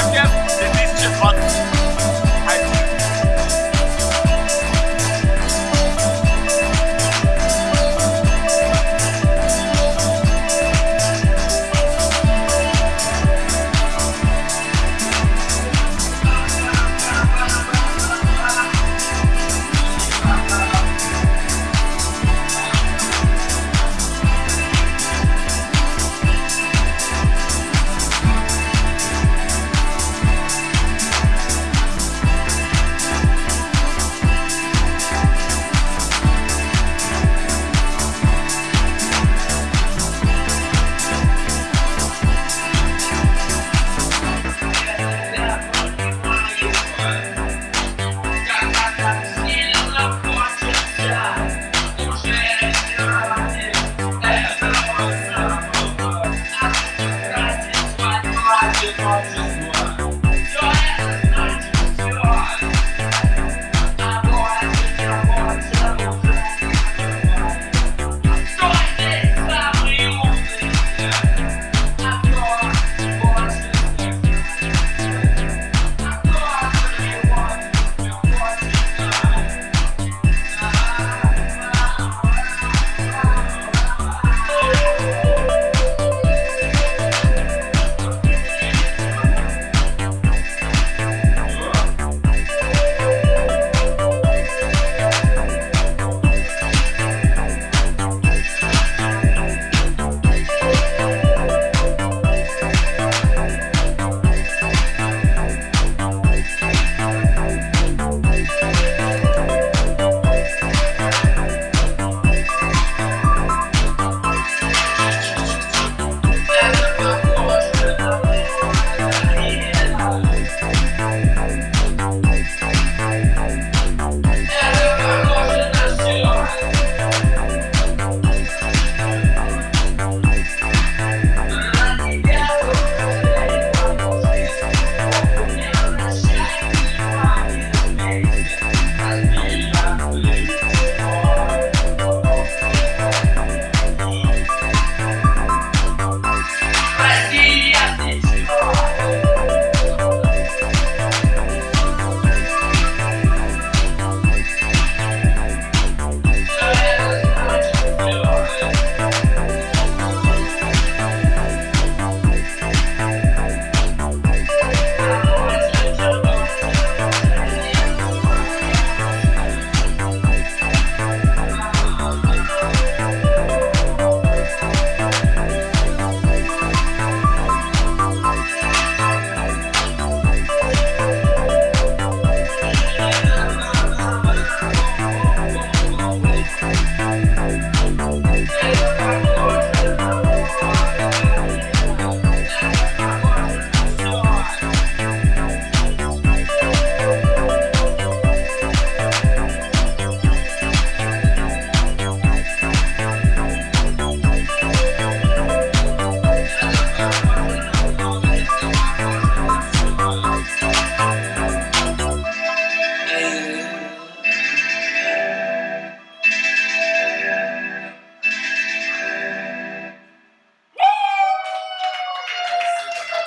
Flagge. Det finns ju faktiskt